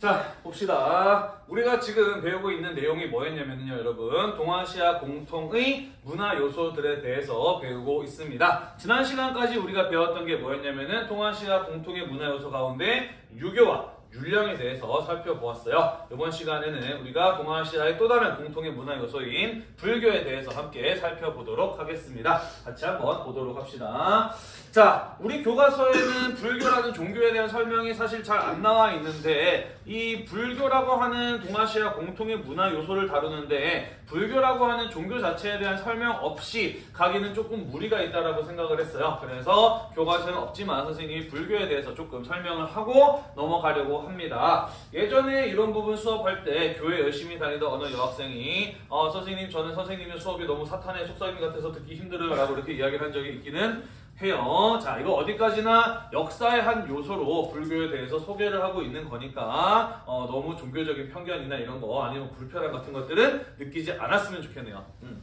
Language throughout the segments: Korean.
자, 봅시다. 우리가 지금 배우고 있는 내용이 뭐였냐면요, 여러분. 동아시아 공통의 문화 요소들에 대해서 배우고 있습니다. 지난 시간까지 우리가 배웠던 게 뭐였냐면은 동아시아 공통의 문화 요소 가운데 유교와 율령에 대해서 살펴보았어요. 이번 시간에는 우리가 동아시아의 또 다른 공통의 문화 요소인 불교에 대해서 함께 살펴보도록 하겠습니다. 같이 한번 보도록 합시다. 자, 우리 교과서에는 불교라는 종교에 대한 설명이 사실 잘 안 나와 있는데 이 불교라고 하는 동아시아 공통의 문화 요소를 다루는데 불교라고 하는 종교 자체에 대한 설명 없이 가기는 조금 무리가 있다라고 생각을 했어요. 그래서 교과서는 없지만 선생님이 불교에 대해서 조금 설명을 하고 넘어가려고 합니다. 예전에 이런 부분 수업할 때 교회 열심히 다니던 어느 여학생이 어, 선생님 저는 선생님의 수업이 너무 사탄의 속삭임 같아서 듣기 힘들어요 라고 이렇게 이야기를 한 적이 있기는 해요. 자, 이거 어디까지나 역사의 한 요소로 불교에 대해서 소개를 하고 있는 거니까 어, 너무 종교적인 편견이나 이런 거 아니면 불편함 같은 것들은 느끼지 않았으면 좋겠네요. 음.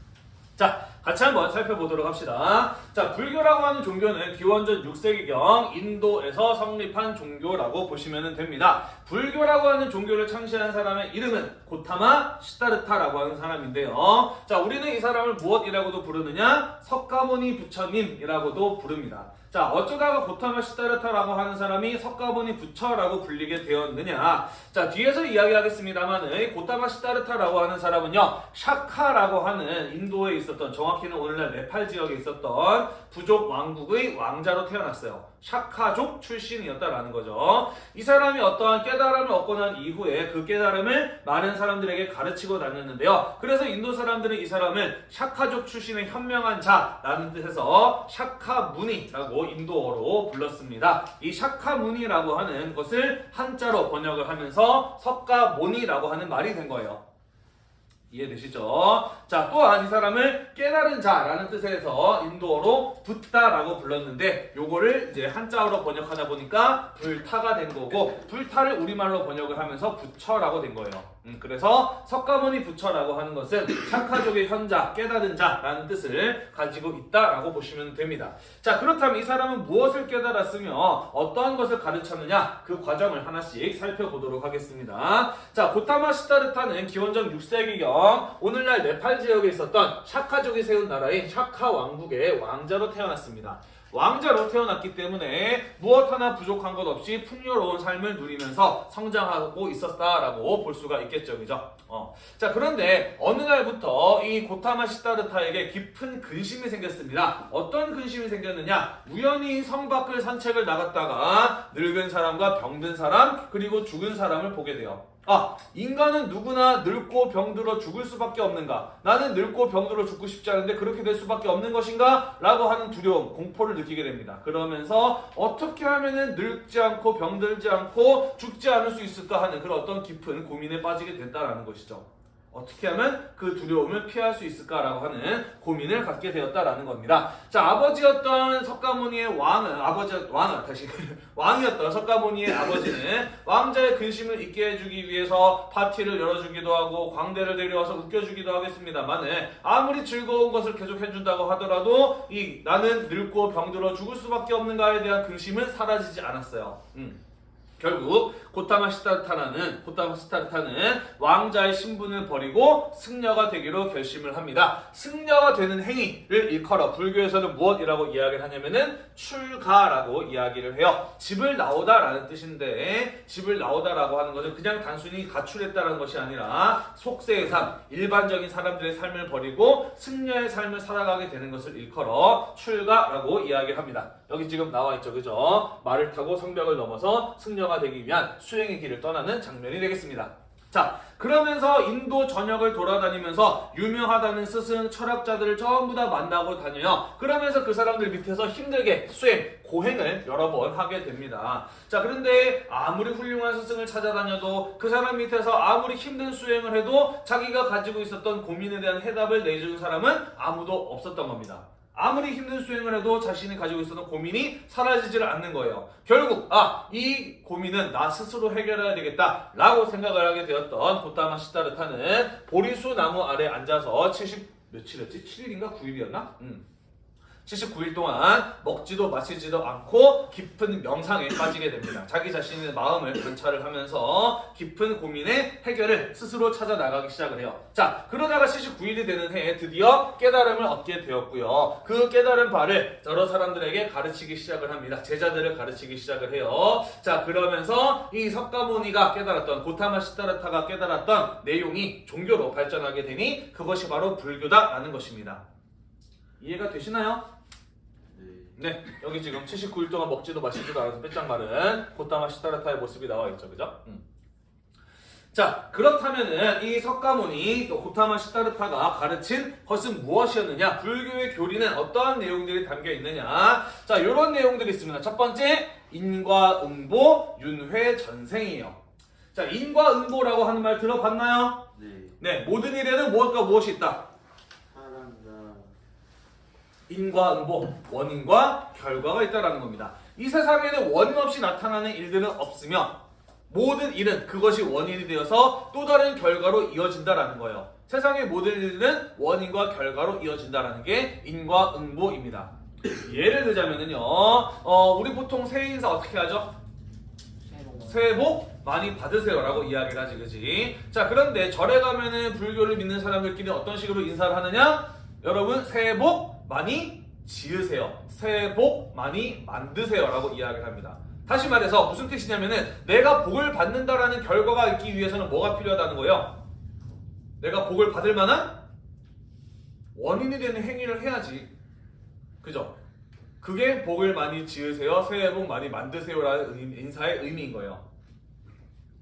자, 같이 한번 살펴보도록 합시다. 자, 불교라고 하는 종교는 기원전 6세기경 인도에서 성립한 종교라고 보시면 됩니다. 불교라고 하는 종교를 창시한 사람의 이름은 고타마 시타르타라고 하는 사람인데요. 자, 우리는 이 사람을 무엇이라고도 부르느냐? 석가모니 부처님이라고도 부릅니다. 자, 어쩌다가 고타마 시타르타라고 하는 사람이 석가모니 부처라고 불리게 되었느냐? 자, 뒤에서 이야기하겠습니다만은 고타마 시타르타라고 하는 사람은요, 샤카라고 하는 인도에 있 었던 정확히는 오늘날 네팔 지역에 있었던 부족 왕국의 왕자로 태어났어요. 샤카족 출신이었다라는 거죠. 이 사람이 어떠한 깨달음을 얻고 난 이후에 그 깨달음을 많은 사람들에게 가르치고 다녔는데요. 그래서 인도 사람들은 이 사람을 샤카족 출신의 현명한 자라는 뜻에서 샤카무니라고 인도어로 불렀습니다. 이 샤카무니라고 하는 것을 한자로 번역을 하면서 석가모니라고 하는 말이 된 거예요. 이해되시죠? 자, 또한 이 사람을 깨달은 자라는 뜻에서 인도어로 붓다라고 불렀는데 요거를 이제 한자어로 번역하다 보니까 불타가 된 거고 불타를 우리말로 번역을 하면서 부처라고 된 거예요. 음, 그래서 석가모니 부처라고 하는 것은 샤카족의 현자, 깨달은 자라는 뜻을 가지고 있다라고 보시면 됩니다. 자, 그렇다면 이 사람은 무엇을 깨달았으며 어떠한 것을 가르쳤느냐 그 과정을 하나씩 살펴보도록 하겠습니다. 자, 고타마 시타르타는 기원전 6세기경 오늘날 네팔 지역에 있었던 샤카족이 세운 나라인 샤카 왕국의 왕자로 태어났습니다. 왕자로 태어났기 때문에 무엇 하나 부족한 것 없이 풍요로운 삶을 누리면서 성장하고 있었다라고 볼 수가 있겠죠. 그죠? 어. 자, 그런데 어느 날부터 이 고타마 시타르타에게 깊은 근심이 생겼습니다. 어떤 근심이 생겼느냐? 우연히 성 밖을 산책을 나갔다가 늙은 사람과 병든 사람, 그리고 죽은 사람을 보게 돼요. 아, 인간은 누구나 늙고 병들어 죽을 수밖에 없는가? 나는 늙고 병들어 죽고 싶지 않은데 그렇게 될 수밖에 없는 것인가? 라고 하는 두려움, 공포를 느끼게 됩니다. 그러면서 어떻게 하면은 늙지 않고 병들지 않고 죽지 않을 수 있을까 하는 그런 어떤 깊은 고민에 빠지게 됐다라는 것이죠. 어떻게 하면 그 두려움을 피할 수 있을까라고 하는 고민을 갖게 되었다라는 겁니다. 자, 아버지였던 석가모니의 왕은 아버지 왕은 다시 왕이었던 석가모니의 아버지는 왕자의 근심을 잊게 해주기 위해서 파티를 열어주기도 하고 광대를 데려와서 웃겨주기도 하겠습니다만은 아무리 즐거운 것을 계속 해준다고 하더라도 이 나는 늙고 병들어 죽을 수밖에 없는가에 대한 근심은 사라지지 않았어요. 음. 결국 고타마 시타르타는 고타마 시타르타는 왕자의 신분을 버리고 승려가 되기로 결심을 합니다. 승려가 되는 행위를 일컬어 불교에서는 무엇이라고 이야기를 하냐면은 출가라고 이야기를 해요. 집을 나오다라는 뜻인데 집을 나오다라고 하는 것은 그냥 단순히 가출했다는 것이 아니라 속세의 삶, 일반적인 사람들의 삶을 버리고 승려의 삶을 살아가게 되는 것을 일컬어 출가라고 이야기를 합니다. 여기 지금 나와 있죠, 그죠? 말을 타고 성벽을 넘어서 승려가 되기 위한 수행의 길을 떠나는 장면이 되겠습니다. 자, 그러면서 인도 전역을 돌아다니면서 유명하다는 스승, 철학자들을 전부 다 만나고 다녀요. 그러면서 그 사람들 밑에서 힘들게 수행, 고행을 여러 번 하게 됩니다. 자, 그런데 아무리 훌륭한 스승을 찾아다녀도 그 사람 밑에서 아무리 힘든 수행을 해도 자기가 가지고 있었던 고민에 대한 해답을 내주는 사람은 아무도 없었던 겁니다. 아무리 힘든 수행을 해도 자신이 가지고 있었던 고민이 사라지지를 않는 거예요. 결국 아, 이 고민은 나 스스로 해결해야 되겠다 라고 생각을 하게 되었던 고타마 시타르타는 보리수 나무 아래 앉아서 70 며칠이었지? 7일인가 9일이었나? 음. 79일 동안 먹지도 마시지도 않고 깊은 명상에 빠지게 됩니다. 자기 자신의 마음을 관찰을 하면서 깊은 고민의 해결을 스스로 찾아 나가기 시작을 해요. 자, 그러다가 79일이 되는 해에 드디어 깨달음을 얻게 되었고요. 그 깨달은 바를 여러 사람들에게 가르치기 시작을 합니다. 제자들을 가르치기 시작을 해요. 자, 그러면서 이 석가모니가 깨달았던 고타마 시타르타가 깨달았던 내용이 종교로 발전하게 되니 그것이 바로 불교다라는 것입니다. 이해가 되시나요? 네. 네, 여기 지금 79일 동안 먹지도 마시지도 않아서 빼짝 마른 고타마 시타르타의 모습이 나와 있죠, 그죠? 음. 자, 그렇다면은 이 석가모니 또 고타마 시타르타가 가르친 것은 무엇이었느냐? 불교의 교리는 어떠한 내용들이 담겨 있느냐? 자, 이런 내용들이 있습니다. 첫 번째, 인과응보, 윤회전생이에요. 자, 인과응보라고 하는 말 들어봤나요? 네. 네, 모든 일에는 무엇과 무엇이 있다. 인과응보, 원인과 결과가 있다라는 겁니다. 이 세상에는 원인 없이 나타나는 일들은 없으며 모든 일은 그것이 원인이 되어서 또 다른 결과로 이어진다라는 거예요. 세상의 모든 일들은 원인과 결과로 이어진다라는 게 인과응보입니다. 예를 들자면은요, 어, 우리 보통 새해 인사 어떻게 하죠? 새해 복 많이 받으세요라고 이야기를 하지, 그지? 자, 그런데 절에 가면은 불교를 믿는 사람들끼리 어떤 식으로 인사를 하느냐? 여러분, 새해 복 많이 지으세요. 새해 복 많이 만드세요 라고 이야기를 합니다. 다시 말해서 무슨 뜻이냐면은 내가 복을 받는다라는 결과가 있기 위해서는 뭐가 필요하다는 거예요? 내가 복을 받을 만한 원인이 되는 행위를 해야지. 그죠? 그게 복을 많이 지으세요. 새해 복 많이 만드세요라는 의- 인사의 의미인 거예요.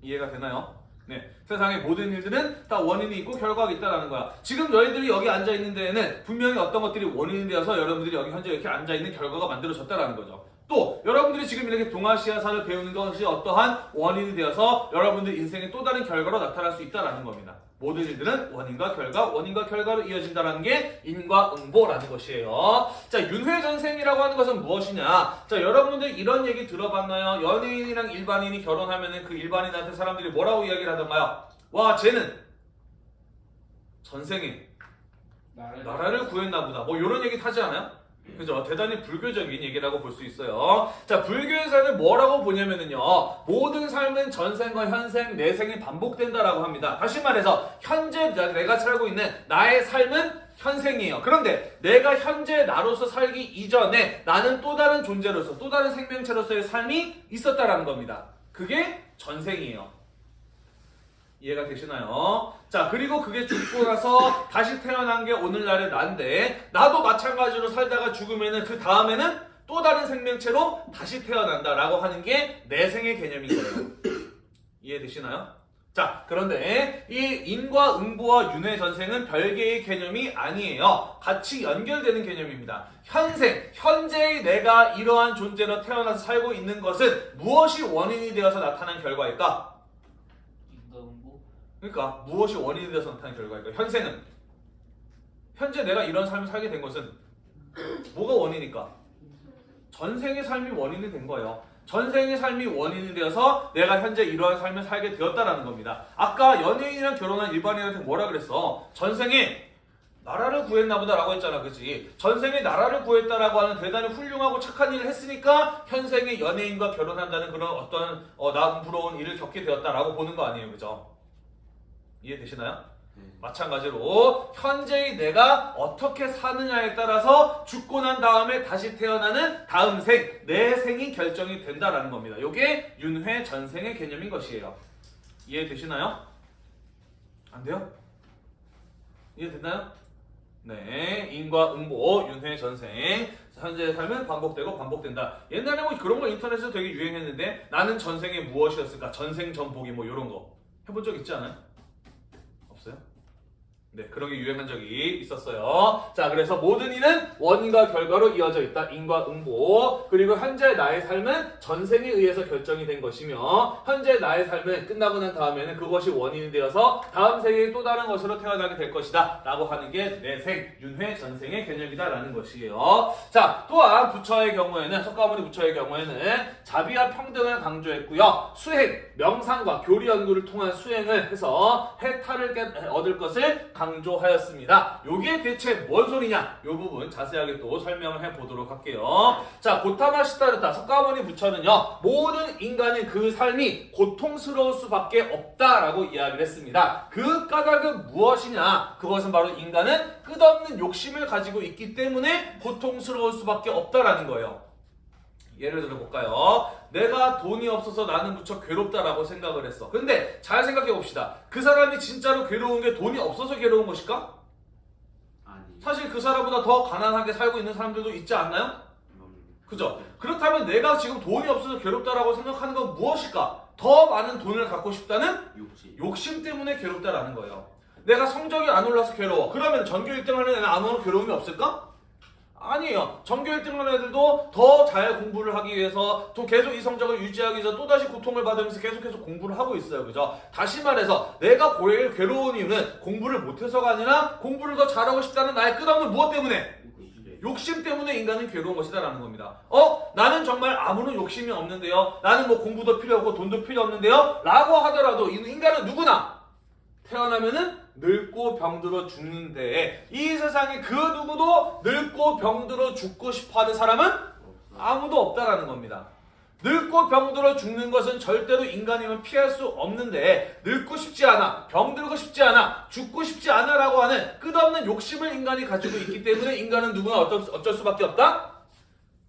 이해가 되나요? 네. 세상의 모든 일들은 다 원인이 있고 결과가 있다라는 거야. 지금 너희들이 여기 앉아 있는 데에는 분명히 어떤 것들이 원인이 되어서 여러분들이 여기 현재 이렇게 앉아 있는 결과가 만들어졌다라는 거죠. 또 여러분들이 지금 이렇게 동아시아사를 배우는 것이 어떠한 원인이 되어서 여러분들 인생의 또 다른 결과로 나타날 수 있다라는 겁니다. 모든 일들은 원인과 결과, 원인과 결과로 이어진다는 게 인과응보라는 것이에요. 자, 윤회전생이라고 하는 것은 무엇이냐? 자, 여러분들 이런 얘기 들어봤나요? 연예인이랑 일반인이 결혼하면은 그 일반인한테 사람들이 뭐라고 이야기를 하던가요? 와, 쟤는 전생에 나라를 구했나 보다. 뭐 이런 얘기 타지 않아요? 그죠? 대단히 불교적인 얘기라고 볼 수 있어요. 자, 불교에서는 뭐라고 보냐면은요. 모든 삶은 전생과 현생, 내생이 반복된다라고 합니다. 다시 말해서 현재 나- 내가 살고 있는 나의 삶은 현생이에요. 그런데 내가 현재 나로서 살기 이전에 나는 또 다른 존재로서 또 다른 생명체로서의 삶이 있었다라는 겁니다. 그게 전생이에요. 이해가 되시나요? 자, 그리고 그게 죽고 나서 다시 태어난 게 오늘날의 난데, 나도 마찬가지로 살다가 죽으면은 그 다음에는 또 다른 생명체로 다시 태어난다라고 하는 게 내 생의 개념인 거예요. 이해되시나요? 자, 그런데 이 인과 응보와 윤회 전생은 별개의 개념이 아니에요. 같이 연결되는 개념입니다. 현생, 현재의 내가 이러한 존재로 태어나서 살고 있는 것은 무엇이 원인이 되어서 나타난 결과일까? 그러니까 무엇이 원인이 되어서 나타난 결과일까? 현생은 현재 내가 이런 삶을 살게 된 것은 뭐가 원인일까? 전생의 삶이 원인이 된 거예요. 전생의 삶이 원인이 되어서 내가 현재 이러한 삶을 살게 되었다라는 겁니다. 아까 연예인이랑 결혼한 일반인한테 뭐라 그랬어? 전생에 나라를 구했나 보다라고 했잖아. 그치? 전생에 나라를 구했다라고 하는 대단히 훌륭하고 착한 일을 했으니까 현생의 연예인과 결혼한다는 그런 어떤 어, 나음 부러운 일을 겪게 되었다라고 보는 거 아니에요. 그죠? 이해되시나요? 네. 마찬가지로 현재의 내가 어떻게 사느냐에 따라서 죽고 난 다음에 다시 태어나는 다음 생, 내 생이 결정이 된다라는 겁니다. 이게 윤회 전생의 개념인 것이에요. 이해되시나요? 안 돼요? 이해됐나요? 네, 인과 응보, 윤회 전생. 현재의 삶은 반복되고 반복된다. 옛날에 뭐 그런 거 인터넷에서 되게 유행했는데 나는 전생에 무엇이었을까? 전생 전복이 뭐 이런 거 해본 적 있지 않아요? 네, 그런 게 유행한 적이 있었어요. 자, 그래서 모든 일은 원인과 결과로 이어져 있다. 인과 응보. 그리고 현재 나의 삶은 전생에 의해서 결정이 된 것이며, 현재 나의 삶은 끝나고 난 다음에는 그것이 원인이 되어서 다음 생에 또 다른 것으로 태어나게 될 것이다. 라고 하는 게 내생, 윤회, 전생의 개념이다. 라는 것이에요. 자, 또한 부처의 경우에는, 석가모니 부처의 경우에는 자비와 평등을 강조했고요. 수행, 명상과 교리 연구를 통한 수행을 해서 해탈을 깨- 얻을 것을 강조 하였습니다. 요게 대체 뭔 소리냐? 요 부분 자세하게 또 설명을 해보도록 할게요. 자, 고타마 시타르타 석가모니 부처는요, 모든 인간의 그 삶이 고통스러울 수밖에 없다라고 이야기를 했습니다. 그 까닭은 무엇이냐? 그것은 바로 인간은 끝없는 욕심을 가지고 있기 때문에 고통스러울 수밖에 없다라는 거예요. 예를 들어 볼까요? 내가 돈이 없어서 나는 무척 괴롭다라고 생각을 했어. 근데 잘 생각해 봅시다. 그 사람이 진짜로 괴로운 게 돈이 없어서 괴로운 것일까? 아니. 사실 그 사람보다 더 가난하게 살고 있는 사람들도 있지 않나요? 음, 그죠? 그렇다면 내가 지금 돈이 없어서 괴롭다라고 생각하는 건 무엇일까? 더 많은 돈을 갖고 싶다는 욕심. 욕심 때문에 괴롭다라는 거예요. 내가 성적이 안 올라서 괴로워. 그러면 전교 1등 하는 애는 아무런 괴로움이 없을까? 아니에요. 전교 1등 하는 애들도 더 잘 공부를 하기 위해서 또 계속 이 성적을 유지하기 위해서 또다시 고통을 받으면서 계속해서 공부를 하고 있어요. 그죠? 다시 말해서 내가 고일 괴로운 이유는 공부를 못해서가 아니라 공부를 더 잘하고 싶다는 나의 끝없는 무엇 때문에? 욕심. 때문에 인간은 괴로운 것이다라는 겁니다. 어? 나는 정말 아무런 욕심이 없는데요. 나는 뭐 공부도 필요 없고 돈도 필요 없는데요. 라고 하더라도 이 인간은 누구나 태어나면은 늙고 병들어 죽는데 이 세상에 그 누구도 늙고 병들어 죽고 싶어하는 사람은. 아무도 없다라는 겁니다. 늙고 병들어 죽는 것은 절대로 인간이면 피할 수 없는데 늙고 싶지 않아, 병들고 싶지 않아, 죽고 싶지 않아라고 하는 끝없는 욕심을 인간이 가지고 있기 때문에 인간은 누구나 어쩔, 수- 어쩔 수밖에 없다?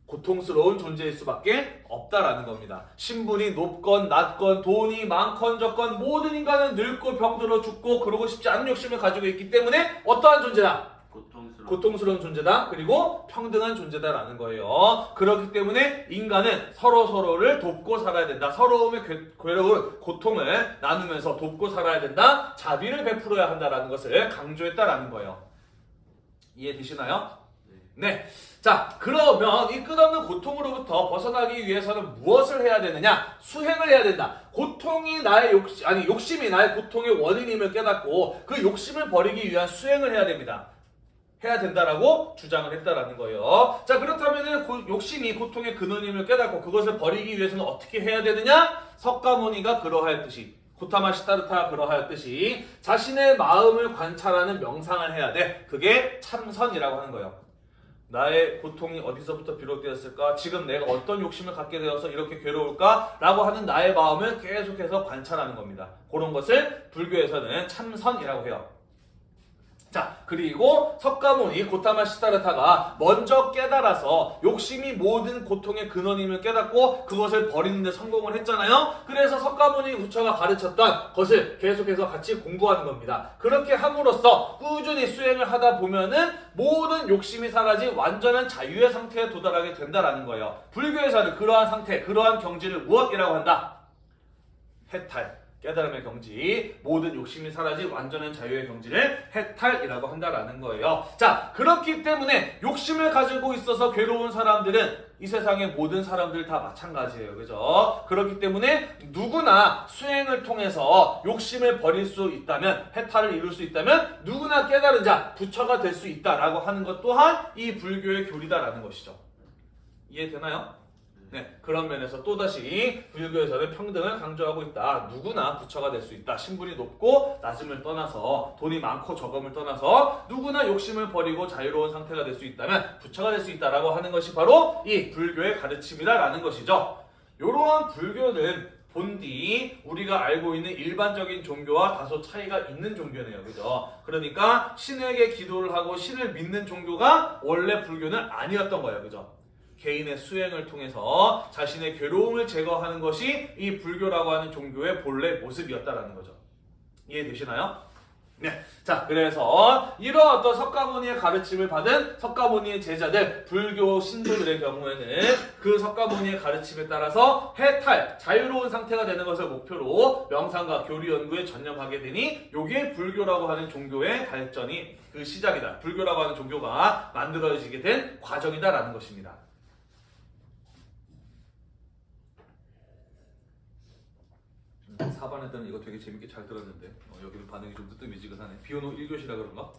고통스러운 존재일 수밖에 없다라는 겁니다. 신분이 높건 낮건 돈이 많건 적건 모든 인간은 늙고 병들어 죽고 그러고 싶지 않은 욕심을 가지고 있기 때문에 어떠한 존재다? 고통스러워. 고통스러운 존재다. 그리고 평등한 존재다라는 거예요. 그렇기 때문에 인간은 서로 서로를 돕고 살아야 된다. 서러움의 괴- 괴로운 고통을 나누면서 돕고 살아야 된다. 자비를 베풀어야 한다라는 것을 강조했다라는 거예요. 이해되시나요? 네. 자, 그러면 이 끝없는 고통으로부터 벗어나기 위해서는 무엇을 해야 되느냐? 수행을 해야 된다. 고통이 나의 욕심, 아니, 욕심이 나의 고통의 원인임을 깨닫고 그 욕심을 버리기 위한 수행을 해야 됩니다. 해야 된다라고 주장을 했다라는 거예요. 자, 그렇다면은 고- 욕심이 고통의 근원임을 깨닫고 그것을 버리기 위해서는 어떻게 해야 되느냐? 석가모니가 그러하였듯이 고타마 시타르타가 그러하였듯이 자신의 마음을 관찰하는 명상을 해야 돼. 그게 참선이라고 하는 거예요. 나의 고통이 어디서부터 비롯되었을까? 지금 내가 어떤 욕심을 갖게 되어서 이렇게 괴로울까? 라고 하는 나의 마음을 계속해서 관찰하는 겁니다. 그런 것을 불교에서는 참선이라고 해요. 자, 그리고 석가모니 고타마 시타르타가 먼저 깨달아서 욕심이 모든 고통의 근원임을 깨닫고 그것을 버리는 데 성공을 했잖아요. 그래서 석가모니 부처가 가르쳤던 것을 계속해서 같이 공부하는 겁니다. 그렇게 함으로써 꾸준히 수행을 하다 보면은 모든 욕심이 사라진 완전한 자유의 상태에 도달하게 된다라는 거예요. 불교에서는 그러한 상태, 그러한 경지를 무엇이라고 한다? 해탈. 깨달음의 경지, 모든 욕심이 사라진 완전한 자유의 경지를 해탈이라고 한다라는 거예요. 자, 그렇기 때문에 욕심을 가지고 있어서 괴로운 사람들은 이 세상의 모든 사람들 다 마찬가지예요. 그죠? 그렇기 때문에 누구나 수행을 통해서 욕심을 버릴 수 있다면, 해탈을 이룰 수 있다면 누구나 깨달은 자, 부처가 될 수 있다라고 하는 것 또한 이 불교의 교리다라는 것이죠. 이해되나요? 네, 그런 면에서 또다시 불교에서는 평등을 강조하고 있다. 누구나 부처가 될 수 있다. 신분이 높고 낮음을 떠나서 돈이 많고 적음을 떠나서 누구나 욕심을 버리고 자유로운 상태가 될 수 있다면 부처가 될 수 있다라고 하는 것이 바로 이 불교의 가르침이다라는 것이죠. 이러한 불교는 본디 우리가 알고 있는 일반적인 종교와 다소 차이가 있는 종교네요. 그죠? 그러니까 신에게 기도를 하고 신을 믿는 종교가 원래 불교는 아니었던 거예요. 그죠? 개인의 수행을 통해서 자신의 괴로움을 제거하는 것이 이 불교라고 하는 종교의 본래 모습이었다라는 거죠. 이해되시나요? 네. 자, 그래서 이런 어떤 석가모니의 가르침을 받은 석가모니의 제자들, 불교 신도들의 경우에는 그 석가모니의 가르침에 따라서 해탈, 자유로운 상태가 되는 것을 목표로 명상과 교리 연구에 전념하게 되니 요게 불교라고 하는 종교의 발전이 그 시작이다. 불교라고 하는 종교가 만들어지게 된 과정이다라는 것입니다. 4반 했더니 이거 되게 재밌게 잘 들었는데 어, 여기는 반응이 좀 뜨뜻미지근하네 비오노 1교시라 그런가?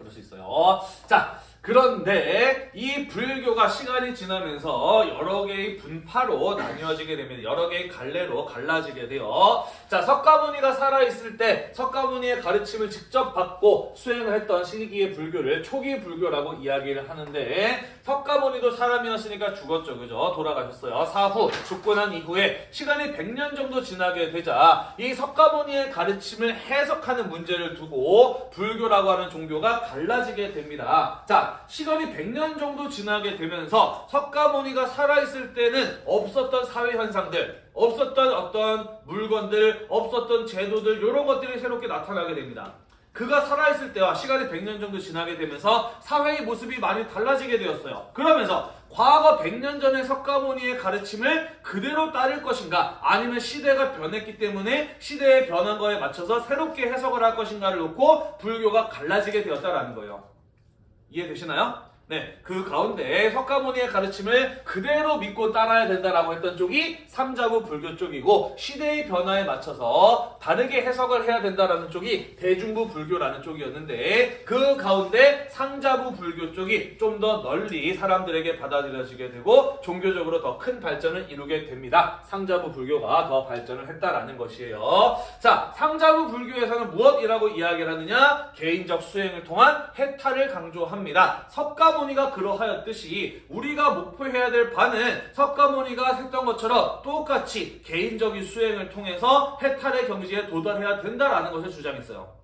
음. 그럴 수 있어요. 자, 그런데 이 불교가 시간이 지나면서 여러 개의 분파로 나뉘어지게 됩니다. 여러 개의 갈래로 갈라지게 돼요. 자, 석가모니가 살아있을 때 석가모니의 가르침을 직접 받고 수행을 했던 시기의 불교를 초기 불교라고 이야기를 하는데 석가모니도 사람이었으니까 죽었죠. 그죠? 돌아가셨어요. 사후 죽고 난 이후에 시간이 100년 정도 지나게 되자 이 석가모니의 가르침을 해석하는 문제를 두고 불교라고 하는 종교가 갈라지게 됩니다. 자, 시간이 100년 정도 지나게 되면서 석가모니가 살아있을 때는 없었던 사회 현상들, 없었던 어떤 물건들, 없었던 제도들 이런 것들이 새롭게 나타나게 됩니다. 그가 살아있을 때와 시간이 100년 정도 지나게 되면서 사회의 모습이 많이 달라지게 되었어요. 그러면서 과거 100년 전의 석가모니의 가르침을 그대로 따를 것인가 아니면 시대가 변했기 때문에 시대의 변한 거에 맞춰서 새롭게 해석을 할 것인가를 놓고 불교가 갈라지게 되었다라는 거예요. 이해되시나요? 네, 그 가운데 석가모니의 가르침을 그대로 믿고 따라야 된다라고 했던 쪽이 삼자부 불교 쪽이고 시대의 변화에 맞춰서 다르게 해석을 해야 된다라는 쪽이 대중부 불교라는 쪽이었는데 그 가운데 상자부 불교 쪽이 좀 더 널리 사람들에게 받아들여지게 되고 종교적으로 더 큰 발전을 이루게 됩니다. 상자부 불교가 더 발전을 했다라는 것이에요. 자, 상자부 불교에서는 무엇이라고 이야기를 하느냐? 개인적 수행을 통한 해탈을 강조합니다. 석가모 니가 그러하였듯이 우리가 목표해야 될 바는 석가모니가 했던 것처럼 똑같이 개인적인 수행을 통해서 해탈의 경지에 도달해야 된다라는 것을 주장했어요.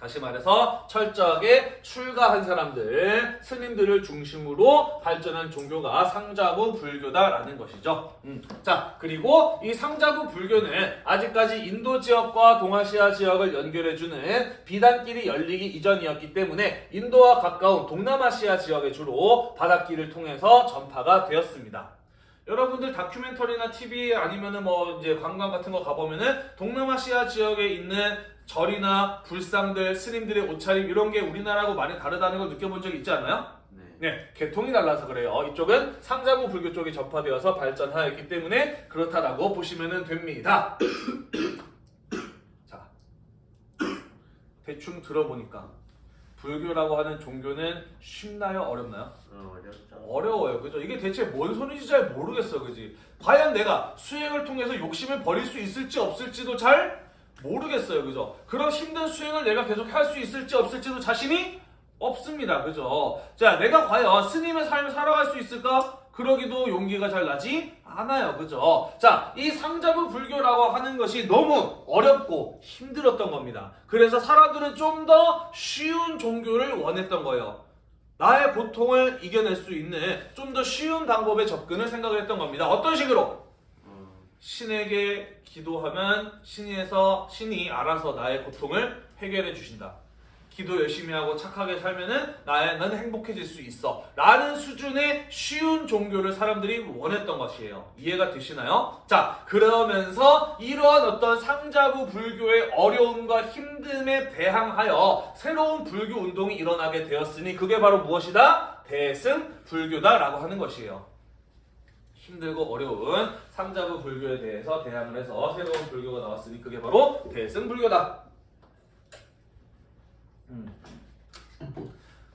다시 말해서 철저하게 출가한 사람들, 스님들을 중심으로 발전한 종교가 상자부 불교다라는 것이죠. 음. 자, 그리고 이 상자부 불교는 아직까지 인도 지역과 동아시아 지역을 연결해주는 비단길이 열리기 이전이었기 때문에 인도와 가까운 동남아시아 지역에 주로 바닷길을 통해서 전파가 되었습니다. 여러분들 다큐멘터리나 TV 아니면은 뭐 이제 관광 같은 거 가보면은 동남아시아 지역에 있는 절이나 불상들, 스님들의 옷차림 이런 게 우리나라하고 많이 다르다는 걸 느껴본 적 있지 않나요? 네. 네, 계통이 달라서 그래요. 이쪽은 상자부 불교 쪽이 전파되어서 발전하였기 때문에 그렇다라고 보시면 됩니다. 자, 대충 들어보니까 불교라고 하는 종교는 쉽나요? 어렵나요? 어, 어렵죠. 어려워요. 그죠? 이게 대체 뭔 소리인지 잘 모르겠어. 그지? 과연 내가 수행을 통해서 욕심을 버릴 수 있을지 없을지도 잘 모르겠어요. 그죠? 그런 힘든 수행을 내가 계속 할 수 있을지 없을지도 자신이 없습니다. 그죠? 자, 내가 과연 스님의 삶을 살아갈 수 있을까? 그러기도 용기가 잘 나지 않아요. 그죠? 자, 이 상자부 불교라고 하는 것이 너무 어렵고 힘들었던 겁니다. 그래서 사람들은 좀 더 쉬운 종교를 원했던 거예요. 나의 고통을 이겨낼 수 있는 좀 더 쉬운 방법의 접근을 생각을 했던 겁니다. 어떤 식으로? 어, 신에게 기도하면 신에서 신이 알아서 나의 고통을 해결해 주신다. 기도 열심히 하고 착하게 살면은 나의 나는 행복해질 수 있어. 라는 수준의 쉬운 종교를 사람들이 원했던 것이에요. 이해가 되시나요? 자, 그러면서 이러한 어떤 상자부 불교의 어려움과 힘듦에 대항하여 새로운 불교 운동이 일어나게 되었으니 그게 바로 무엇이다? 대승 불교다라고 하는 것이에요. 힘들고 어려운 상자부 불교에 대해서 대항을 해서 새로운 불교가 나왔으니 그게 바로 대승 불교다. 음.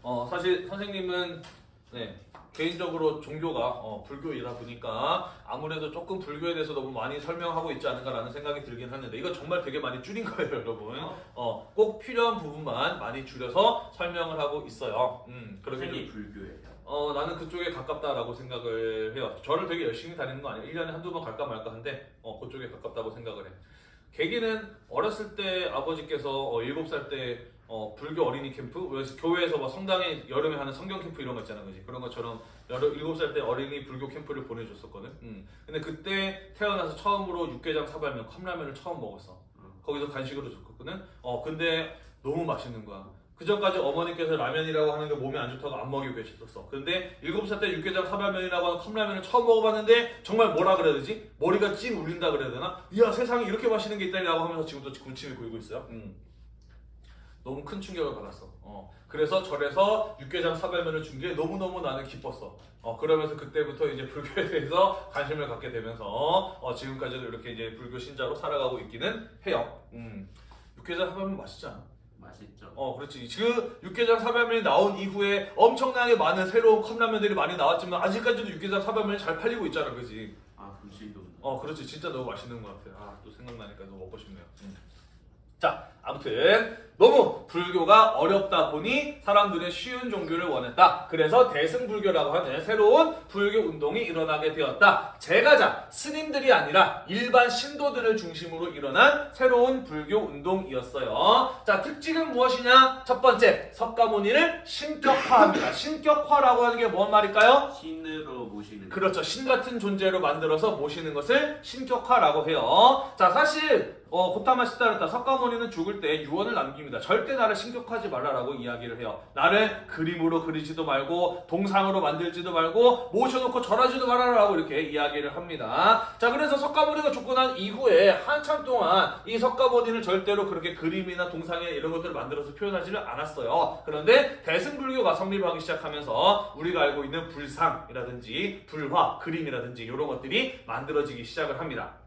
어 사실 선생님은 네 개인적으로 종교가 어, 불교이다 보니까 아무래도 조금 불교에 대해서 너무 많이 설명하고 있지 않은가라는 생각이 들긴 하는데 이거 정말 되게 많이 줄인 거예요, 여러분. 어 꼭 필요한 부분만 많이 줄여서 설명을 하고 있어요. 음 그렇게 불교예요. 어, 나는 그쪽에 가깝다라고 생각을 해요. 저를 되게 열심히 다니는 거 아니에요. 1년에 한두 번 갈까 말까 한데, 어, 그쪽에 가깝다고 생각을 해. 계기는 어렸을 때 아버지께서 어, 7살 때 어, 불교 어린이 캠프? 그래서 교회에서 막 성당에 여름에 하는 성경 캠프 이런 거 있잖아, 그지? 그런 것처럼 여러, 7살 때 어린이 불교 캠프를 보내줬었거든. 음. 근데 그때 태어나서 처음으로 육개장 사발면, 컵라면을 처음 먹었어. 어. 거기서 간식으로 줬거든. 어, 근데 너무 맛있는 거야. 그 전까지 어머니께서 라면이라고 하는 게 몸에 안 좋다고 안 먹이고 계셨었어. 근데 7살 때 육개장 사발면이라고 하는 컵라면을 처음 먹어봤는데 정말 뭐라 그래야 되지? 머리가 찡 울린다 그래야 되나? 이야 세상에 이렇게 맛있는 게 있다니라고 하면서 지금도 군침이 고이고 있어요. 음. 너무 큰 충격을 받았어. 어. 그래서 절에서 육개장 사발면을 준 게 너무너무 나는 기뻤어. 어, 그러면서 그때부터 이제 불교에 대해서 관심을 갖게 되면서 어, 지금까지도 이렇게 이제 불교 신자로 살아가고 있기는 해요. 음. 육개장 사발면 맛있지 않아? 맛있죠. 어, 그렇지. 지금 육개장 사발면이 나온 이후에 엄청나게 많은 새로운 컵라면들이 많이 나왔지만 아직까지도 육개장 사발면이 잘 팔리고 있잖아, 그지? 아 불신도. 어, 그렇지. 진짜 너무 맛있는 것 같아. 아, 또 생각나니까 너무 먹고 싶네요. 음. 자, 아무튼 너무 불교가 어렵다 보니 사람들은 쉬운 종교를 원했다. 그래서 대승불교라고 하는 새로운 불교 운동이 일어나게 되었다. 제가자 스님들이 아니라 일반 신도들을 중심으로 일어난 새로운 불교 운동이었어요. 자, 특징은 무엇이냐? 첫 번째, 석가모니를 신격화합니다. 신격화라고 하는 게 뭔 말일까요? 신으로 모시는. 그렇죠. 신 같은 존재로 만들어서 모시는 것을 신격화라고 해요. 자, 사실 어, 고타마 시다르타 석가모니는 죽을 때 유언을 남깁니다. 절대 나를 신격화하지 말라라고 이야기를 해요. 나를 그림으로 그리지도 말고 동상으로 만들지도 말고 모셔놓고 절하지도 말아라라고 이렇게 이야기를 합니다. 자, 그래서 석가모니가 죽고 난 이후에 한참 동안 이 석가모니를 절대로 그렇게 그림이나 동상이나 이런 것들을 만들어서 표현하지를 않았어요. 그런데 대승불교가 성립하기 시작하면서 우리가 알고 있는 불상이라든지 불화, 그림이라든지 이런 것들이 만들어지기 시작을 합니다.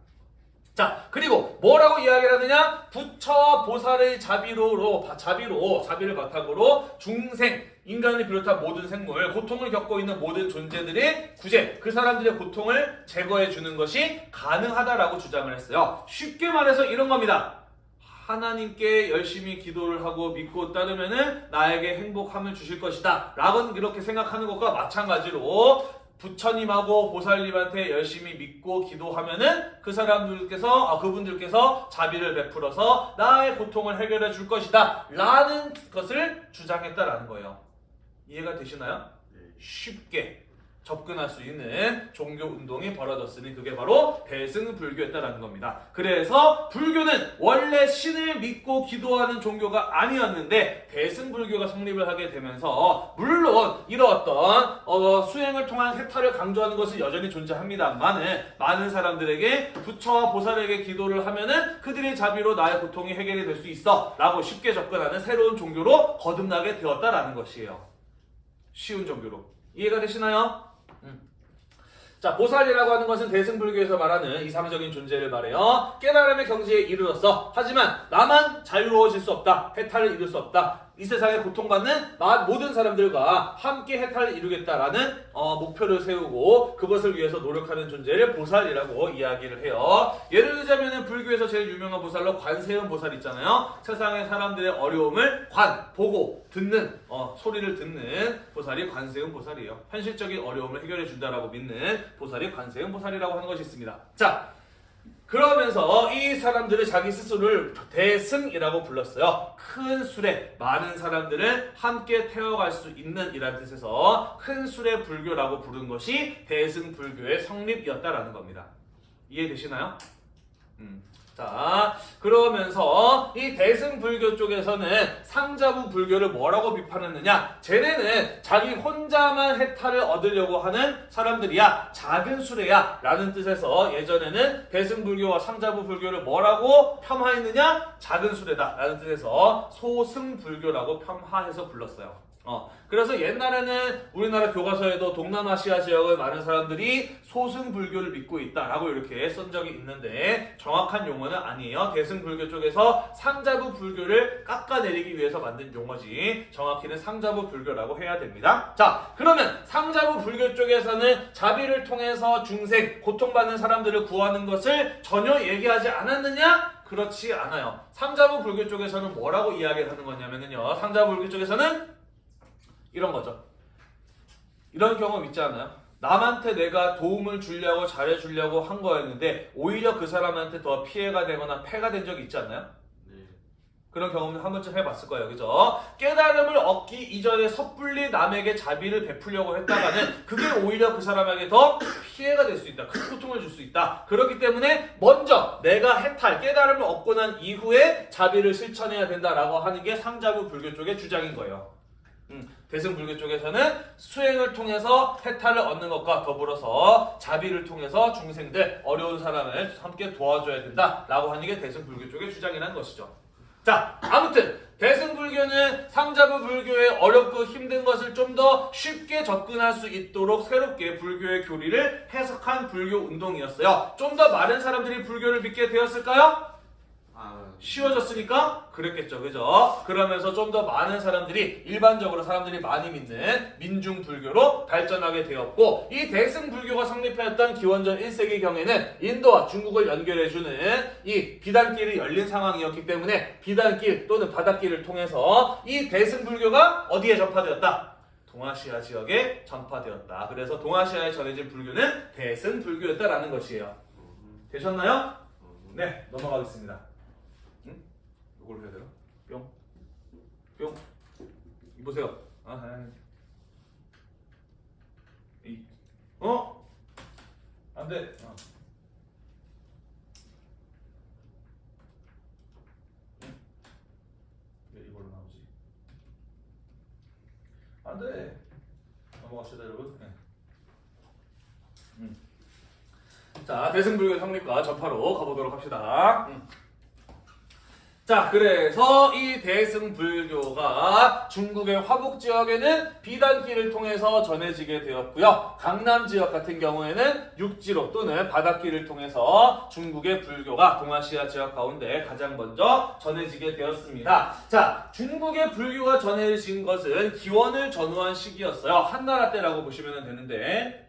자, 그리고 뭐라고 이야기를 하느냐? 부처와 보살의 자비로로, 자비로, 자비를 바탕으로 중생, 인간을 비롯한 모든 생물, 고통을 겪고 있는 모든 존재들의 구제, 그 사람들의 고통을 제거해 주는 것이 가능하다라고 주장을 했어요. 쉽게 말해서 이런 겁니다. 하나님께 열심히 기도를 하고 믿고 따르면은 나에게 행복함을 주실 것이다. 라고 이렇게 생각하는 것과 마찬가지로 부처님하고 보살님한테 열심히 믿고 기도하면은 그 사람들께서 아, 그분들께서 자비를 베풀어서 나의 고통을 해결해 줄 것이다 라는 것을 주장했다라는 거예요 이해가 되시나요? 네. 쉽게 접근할 수 있는 종교 운동이 벌어졌으니 그게 바로 대승불교였다라는 겁니다. 그래서 불교는 원래 신을 믿고 기도하는 종교가 아니었는데 대승불교가 성립을 하게 되면서 물론 이러었던 어, 수행을 통한 해탈을 강조하는 것은 여전히 존재합니다만은 많은 사람들에게 부처와 보살에게 기도를 하면은 그들의 자비로 나의 고통이 해결이 될 수 있어 라고 쉽게 접근하는 새로운 종교로 거듭나게 되었다라는 것이에요. 쉬운 종교로 이해가 되시나요? 자, 보살이라고 하는 것은 대승불교에서 말하는 이상적인 존재를 말해요. 깨달음의 경지에 이르렀어. 하지만 나만 자유로워질 수 없다. 해탈을 이룰 수 없다. 이 세상에 고통받는 마- 모든 사람들과 함께 해탈을 이루겠다라는 어, 목표를 세우고 그것을 위해서 노력하는 존재를 보살이라고 이야기를 해요. 예를 들자면 불교에서 제일 유명한 보살로 관세음 보살 있잖아요. 세상의 사람들의 어려움을 관, 보고, 듣는 어, 소리를 듣는 보살이 관세음 보살이에요. 현실적인 어려움을 해결해 준다라고 믿는 보살이 관세음 보살이라고 하는 것이 있습니다. 자, 그러면서 이 사람들을 자기 스스로를 대승이라고 불렀어요. 큰 술에 많은 사람들을 함께 태워갈 수 있는 이라는 뜻에서 큰 술의 불교라고 부른 것이 대승불교의 성립이었다라는 겁니다. 이해되시나요? 음. 자, 그러면서 이 대승불교 쪽에서는 상자부 불교를 뭐라고 비판했느냐? 쟤네는 자기 혼자만 해탈을 얻으려고 하는 사람들이야. 작은 수레야. 라는 뜻에서 예전에는 대승불교와 상자부 불교를 뭐라고 폄하했느냐? 작은 수레다. 라는 뜻에서 소승불교라고 폄하해서 불렀어요. 어, 그래서 옛날에는 우리나라 교과서에도 동남아시아 지역의 많은 사람들이 소승불교를 믿고 있다라고 이렇게 쓴 적이 있는데 정확한 용어는 아니에요. 대승불교 쪽에서 상자부 불교를 깎아내리기 위해서 만든 용어지 정확히는 상자부 불교라고 해야 됩니다. 자, 그러면 상자부 불교 쪽에서는 자비를 통해서 중생, 고통받는 사람들을 구하는 것을 전혀 얘기하지 않았느냐? 그렇지 않아요. 상자부 불교 쪽에서는 뭐라고 이야기를 하는 거냐면요. 상자부 불교 쪽에서는 이런 거죠. 이런 경험 있지 않아요? 남한테 내가 도움을 주려고 잘해주려고 한 거였는데 오히려 그 사람한테 더 피해가 되거나 패가 된 적이 있지 않나요? 네. 그런 경험을 한 번쯤 해봤을 거예요. 그죠? 깨달음을 얻기 이전에 섣불리 남에게 자비를 베풀려고 했다가는 그게 오히려 그 사람에게 더 피해가 될 수 있다. 큰 고통을 줄 수 있다. 그렇기 때문에 먼저 내가 해탈, 깨달음을 얻고 난 이후에 자비를 실천해야 된다라고 하는 게 상자부 불교 쪽의 주장인 거예요. 음, 대승불교 쪽에서는 수행을 통해서 해탈을 얻는 것과 더불어서 자비를 통해서 중생들, 어려운 사람을 함께 도와줘야 된다라고 하는 게 대승불교 쪽의 주장이라는 것이죠. 자, 아무튼 대승불교는 상자부 불교의 어렵고 힘든 것을 좀 더 쉽게 접근할 수 있도록 새롭게 불교의 교리를 해석한 불교 운동이었어요. 좀 더 많은 사람들이 불교를 믿게 되었을까요? 아 쉬워졌으니까 그랬겠죠. 그죠? 그러면서 좀 더 많은 사람들이 일반적으로 사람들이 많이 믿는 민중 불교로 발전하게 되었고 이 대승 불교가 성립하였던 기원전 1세기 경에는 인도와 중국을 연결해 주는 이 비단길이 열린 상황이었기 때문에 비단길 또는 바닷길을 통해서 이 대승 불교가 어디에 전파되었다? 동아시아 지역에 전파되었다. 그래서 동아시아에 전해진 불교는 대승 불교였다라는 것이에요. 되셨나요? 네, 넘어가겠습니다. 응? 이걸 해야 되나? 뿅, 뿅. 이보세요. 아, 아, 이, 어? 안 돼. 어. 응? 왜 이걸로 나오지? 안 돼. 넘어갑시다, 여러분. 네. 음. 자, 대승불교 성립과 전파로 가보도록 합시다. 음. 자, 그래서 이 대승불교가 중국의 화북 지역에는 비단길을 통해서 전해지게 되었고요. 강남 지역 같은 경우에는 육지로 또는 바닷길을 통해서 중국의 불교가 동아시아 지역 가운데 가장 먼저 전해지게 되었습니다. 자, 중국의 불교가 전해진 것은 기원을 전후한 시기였어요. 한나라 때라고 보시면 되는데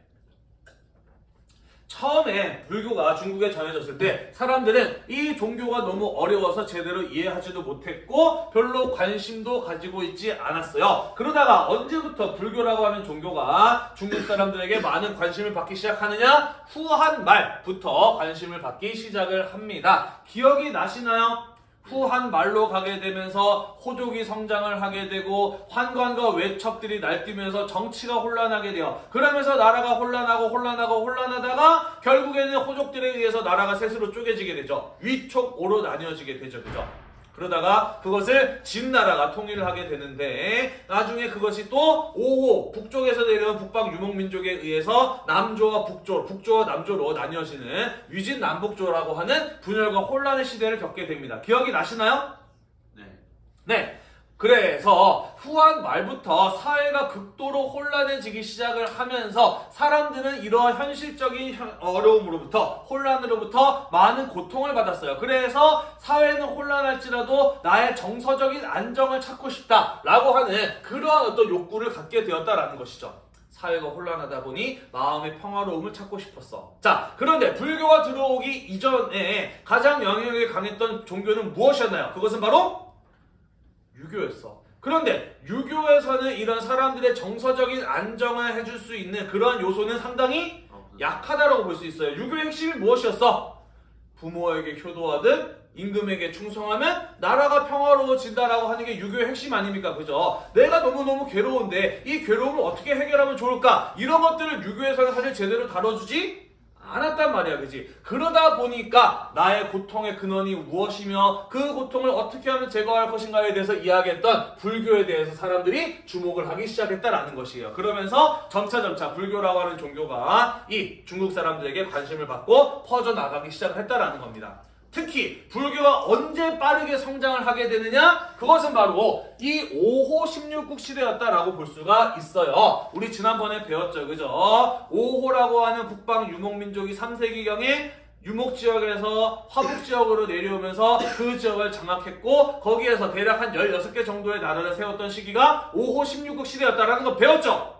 처음에 불교가 중국에 전해졌을 때 사람들은 이 종교가 너무 어려워서 제대로 이해하지도 못했고 별로 관심도 가지고 있지 않았어요. 그러다가 언제부터 불교라고 하는 종교가 중국 사람들에게 많은 관심을 받기 시작하느냐? 후한 말부터 관심을 받기 시작을 합니다. 기억이 나시나요? 후한 말로 가게 되면서 호족이 성장을 하게 되고 환관과 외척들이 날뛰면서 정치가 혼란하게 돼요. 그러면서 나라가 혼란하고 혼란하고 혼란하다가 결국에는 호족들에 의해서 나라가 셋으로 쪼개지게 되죠. 위촉 오로 나뉘어지게 되죠. 그죠? 그러다가 그것을 진 나라가 통일을 하게 되는데 나중에 그것이 또 5호 북쪽에서 내려온 북방 유목민족에 의해서 남조와 북조, 북조와 남조로 나뉘어지는 위진 남북조라고 하는 분열과 혼란의 시대를 겪게 됩니다. 기억이 나시나요? 네. 네. 그래서 후한 말부터 사회가 극도로 혼란해지기 시작을 하면서 사람들은 이러한 현실적인 현- 어려움으로부터 혼란으로부터 많은 고통을 받았어요. 그래서 사회는 혼란할지라도 나의 정서적인 안정을 찾고 싶다라고 하는 그러한 어떤 욕구를 갖게 되었다라는 것이죠. 사회가 혼란하다 보니 마음의 평화로움을 찾고 싶었어. 자, 그런데 불교가 들어오기 이전에 가장 영향력이 강했던 종교는 무엇이었나요? 그것은 바로 유교였어. 그런데 유교에서는 이런 사람들의 정서적인 안정을 해줄 수 있는 그런 요소는 상당히 어, 약하다라고 볼 수 있어요. 유교의 핵심이 무엇이었어? 부모에게 효도하듯 임금에게 충성하면 나라가 평화로워진다라고 하는 게 유교의 핵심 아닙니까? 그죠? 내가 너무너무 괴로운데 이 괴로움을 어떻게 해결하면 좋을까? 이런 것들을 유교에서는 사실 제대로 다뤄주지 않았단 말이야, 그지? 그러다 보니까 나의 고통의 근원이 무엇이며 그 고통을 어떻게 하면 제거할 것인가에 대해서 이야기했던 불교에 대해서 사람들이 주목을 하기 시작했다라는 것이에요. 그러면서 점차점차 불교라고 하는 종교가 이 중국 사람들에게 관심을 받고 퍼져나가기 시작을 했다라는 겁니다. 특히 불교가 언제 빠르게 성장을 하게 되느냐? 그것은 바로 이 5호 16국 시대였다라고 볼 수가 있어요. 우리 지난번에 배웠죠. 그죠? 5호라고 하는 북방 유목민족이 3세기경에 유목 지역에서 화북 지역으로 내려오면서 그 지역을 장악했고 거기에서 대략 한 16개 정도의 나라를 세웠던 시기가 5호 16국 시대였다라는 거 배웠죠.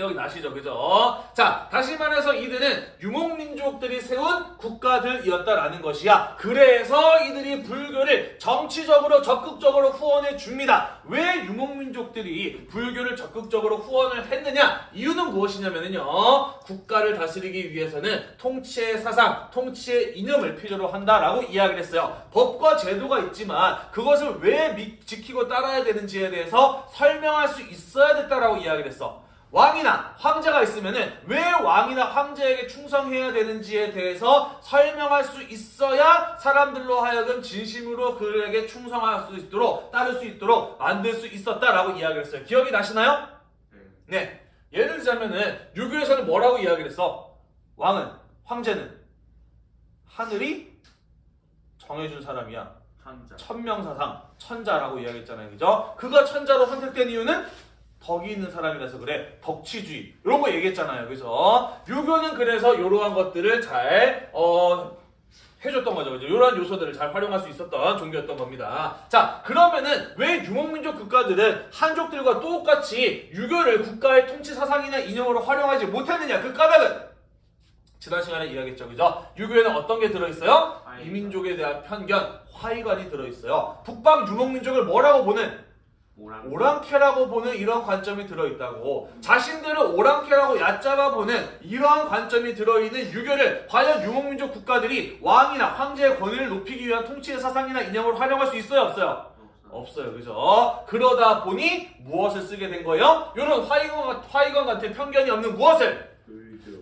네. 기억이 나시죠? 그죠? 자, 다시 말해서 이들은 유목민족들이 세운 국가들이었다라는 것이야. 그래서 이들이 불교를 정치적으로 적극적으로 후원해 줍니다. 왜 유목민족들이 불교를 적극적으로 후원을 했느냐? 이유는 무엇이냐면요. 국가를 다스리기 위해서는 통치의 사상, 통치의 이념을 필요로 한다라고 이야기를 했어요. 법과 제도가 있지만 그것을 왜 미- 지키고 따라야 되는지에 대해서 설명할 수 있어야 됐다라고 이야기를 했어. 왕이나 황제가 있으면은 왜 왕이나 황제에게 충성해야 되는지에 대해서 설명할 수 있어야 사람들로 하여금 진심으로 그에게 충성할 수 있도록 따를 수 있도록 만들 수 있었다라고 이야기를 했어요. 기억이 나시나요? 네. 네. 예를 들자면은 유교에서는 뭐라고 이야기를 했어? 왕은 황제는 하늘이 정해준 사람이야. 천자. 천명사상 천자라고 이야기했잖아요. 그죠? 그가 천자로 선택된 이유는 덕이 있는 사람이라서 그래. 덕치주의. 이런 거 얘기했잖아요. 그죠? 유교는 그래서 이러한 것들을 잘, 어, 해줬던 거죠. 이제 이러한 요소들을 잘 활용할 수 있었던 종교였던 겁니다. 자, 그러면은 왜 유목민족 국가들은 한족들과 똑같이 유교를 국가의 통치 사상이나 이념으로 활용하지 못했느냐? 그 까닭은 지난 시간에 이야기했죠, 그죠? 유교에는 어떤 게 들어있어요? 이민족에 대한 편견, 화이관이 들어있어요. 북방 유목민족을 뭐라고 보는? 오랑 오랑캐 라고 보는 이런 관점이 들어있다고 자신들을 오랑캐라고 얕잡아 보는 이러한 관점이 들어있는 유교를 과연 유목민족 국가들이 왕이나 황제의 권위를 높이기 위한 통치의 사상이나 이념으로 활용할 수 있어요 없어요? 없어. 없어요 그죠? 그러다 보니 무엇을 쓰게 된 거예요? 이런 화이관, 화이관 같은 편견이 없는 무엇을?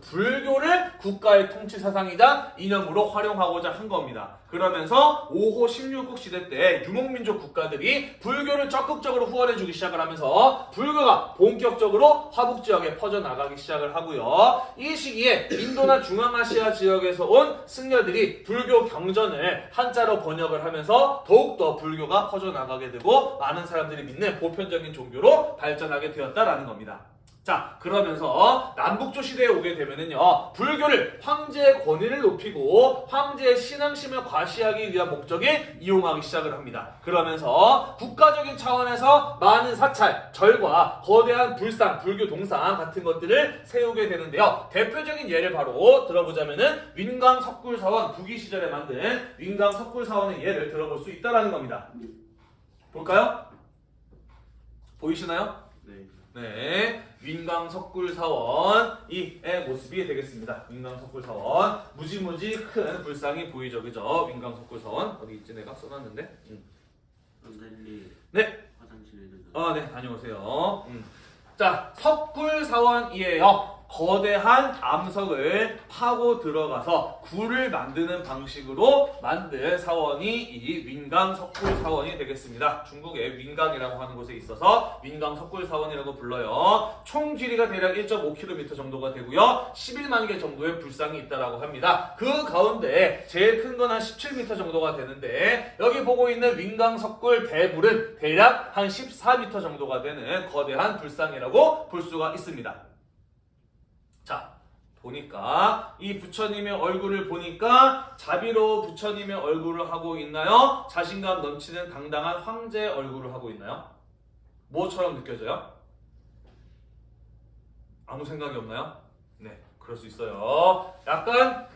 불교. 불교를 국가의 통치 사상이자 이념으로 활용하고자 한 겁니다. 그러면서 5호 16국 시대 때 유목민족 국가들이 불교를 적극적으로 후원해주기 시작을 하면서 불교가 본격적으로 화북 지역에 퍼져나가기 시작을 하고요. 이 시기에 인도나 중앙아시아 지역에서 온 승려들이 불교 경전을 한자로 번역을 하면서 더욱더 불교가 퍼져나가게 되고 많은 사람들이 믿는 보편적인 종교로 발전하게 되었다라는 겁니다. 자, 그러면서 남북조 시대에 오게 되면은요, 불교를 황제의 권위를 높이고 황제의 신앙심을 과시하기 위한 목적에 이용하기 시작을 합니다. 그러면서 국가적인 차원에서 많은 사찰, 절과 거대한 불상, 불교 동상 같은 것들을 세우게 되는데요. 대표적인 예를 바로 들어보자면은 윈강 석굴사원 부기 시절에 만든 윈강 석굴사원의 예를 들어볼 수 있다라는 겁니다. 볼까요? 보이시나요? 네. 네, 윈강 석굴 사원 이의 모습이 되겠습니다. 윈강 석굴 사원 무지무지 큰 불상이 보이죠, 그죠? 윈강 석굴 사원 어디 있지? 내가 써놨는데. 음. 선생님. 네. 화장실에 좀. 아, 네, 다녀오세요. 음. 자, 석굴 사원이에요. 거대한 암석을 파고 들어가서 굴을 만드는 방식으로 만든 사원이 이 윈강 석굴 사원이 되겠습니다. 중국의 윈강이라고 하는 곳에 있어서 윈강 석굴 사원이라고 불러요. 총 길이가 대략 1.5km 정도가 되고요. 11만 개 정도의 불상이 있다라고 합니다. 그 가운데 제일 큰 건 한 17m 정도가 되는데 여기 보고 있는 윈강 석굴 대불은 대략 한 14m 정도가 되는 거대한 불상이라고 볼 수가 있습니다. 자, 보니까 이 부처님의 얼굴을 보니까 자비로 부처님의 얼굴을 하고 있나요? 자신감 넘치는 당당한 황제의 얼굴을 하고 있나요? 뭐처럼 느껴져요? 아무 생각이 없나요? 네, 그럴 수 있어요. 약간